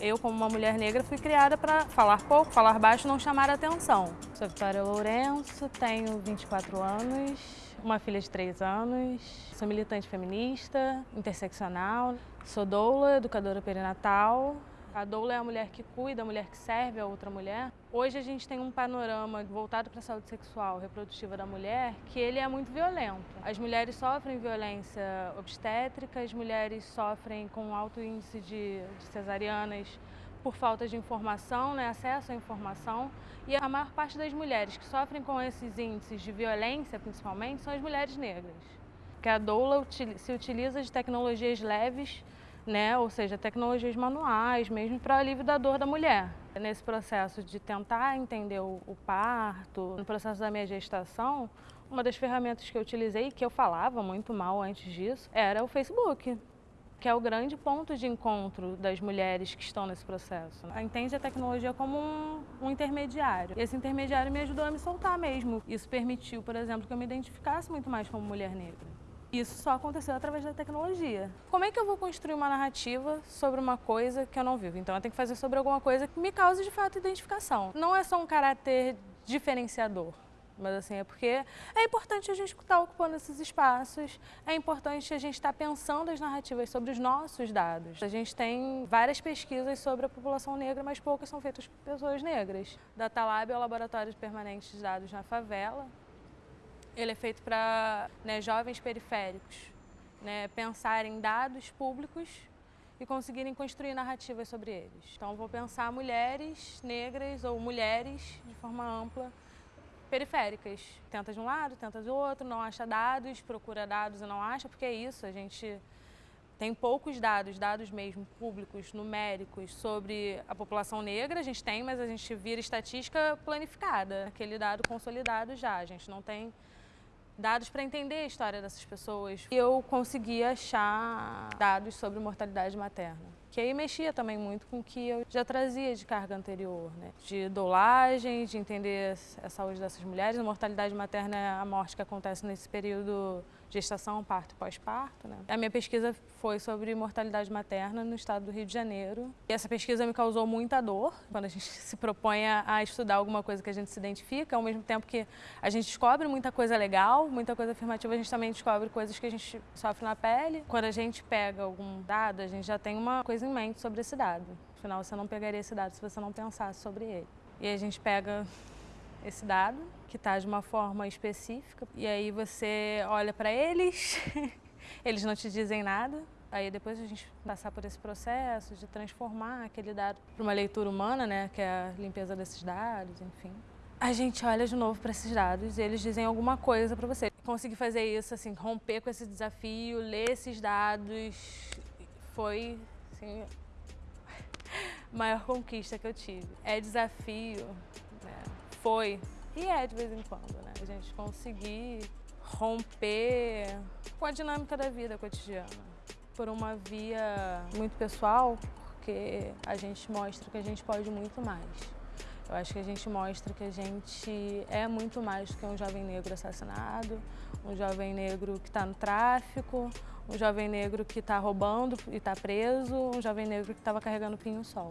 Eu, como uma mulher negra, fui criada para falar pouco, falar baixo não chamar atenção. Sou Vitória Lourenço, tenho 24 anos, uma filha de 3 anos, sou militante feminista, interseccional, sou doula, educadora perinatal, a doula é a mulher que cuida, a mulher que serve a outra mulher. Hoje a gente tem um panorama voltado para a saúde sexual reprodutiva da mulher que ele é muito violento. As mulheres sofrem violência obstétrica, as mulheres sofrem com alto índice de, de cesarianas por falta de informação, né, acesso à informação. E a maior parte das mulheres que sofrem com esses índices de violência, principalmente, são as mulheres negras. Que a doula se utiliza de tecnologias leves né? ou seja, tecnologias manuais, mesmo para alívio da dor da mulher. Nesse processo de tentar entender o, parto, no processo da minha gestação, uma das ferramentas que eu utilizei, que eu falava muito mal antes disso, era o Facebook, que é o grande ponto de encontro das mulheres que estão nesse processo. Entende a tecnologia como um, um intermediário. Esse intermediário me ajudou a me soltar mesmo. Isso permitiu, por exemplo, que eu me identificasse muito mais como mulher negra. Isso só aconteceu através da tecnologia. Como é que eu vou construir uma narrativa sobre uma coisa que eu não vivo? Então eu tenho que fazer sobre alguma coisa que me cause de fato identificação. Não é só um caráter diferenciador. Mas assim, é porque é importante a gente estar ocupando esses espaços, é importante a gente estar pensando as narrativas sobre os nossos dados. A gente tem várias pesquisas sobre a população negra, mas poucas são feitas por pessoas negras. Datalab é o laboratório de permanentes de dados na favela, ele é feito para né, jovens periféricos né, pensarem dados públicos e conseguirem construir narrativas sobre eles. Então, vou pensar mulheres negras ou mulheres de forma ampla, periféricas. Tenta de um lado, tenta do outro, não acha dados, procura dados e não acha, porque é isso, a gente tem poucos dados, dados mesmo públicos, numéricos, sobre a população negra, a gente tem, mas a gente vira estatística planificada, aquele dado consolidado já, a gente não tem dados para entender a história dessas pessoas. E eu consegui achar dados sobre mortalidade materna que aí mexia também muito com o que eu já trazia de carga anterior, né? de dolagem, de entender a saúde dessas mulheres. A mortalidade materna é a morte que acontece nesse período gestação, parto e pós-parto. Né? A minha pesquisa foi sobre mortalidade materna no estado do Rio de Janeiro. E essa pesquisa me causou muita dor, quando a gente se propõe a estudar alguma coisa que a gente se identifica, ao mesmo tempo que a gente descobre muita coisa legal, muita coisa afirmativa, a gente também descobre coisas que a gente sofre na pele. Quando a gente pega algum dado, a gente já tem uma coisa em mente sobre esse dado. Afinal, você não pegaria esse dado se você não pensasse sobre ele. E a gente pega esse dado, que está de uma forma específica, e aí você olha para eles, eles não te dizem nada, aí depois a gente passar por esse processo de transformar aquele dado para uma leitura humana, né, que é a limpeza desses dados, enfim. A gente olha de novo para esses dados e eles dizem alguma coisa para você. Conseguir fazer isso, assim, romper com esse desafio, ler esses dados, foi assim, maior conquista que eu tive. É desafio? Foi e é de vez em quando, né? A gente conseguir romper com a dinâmica da vida cotidiana por uma via muito pessoal, porque a gente mostra que a gente pode muito mais. Eu acho que a gente mostra que a gente é muito mais do que um jovem negro assassinado, um jovem negro que está no tráfico, um jovem negro que está roubando e está preso, um jovem negro que estava carregando pinho-sol.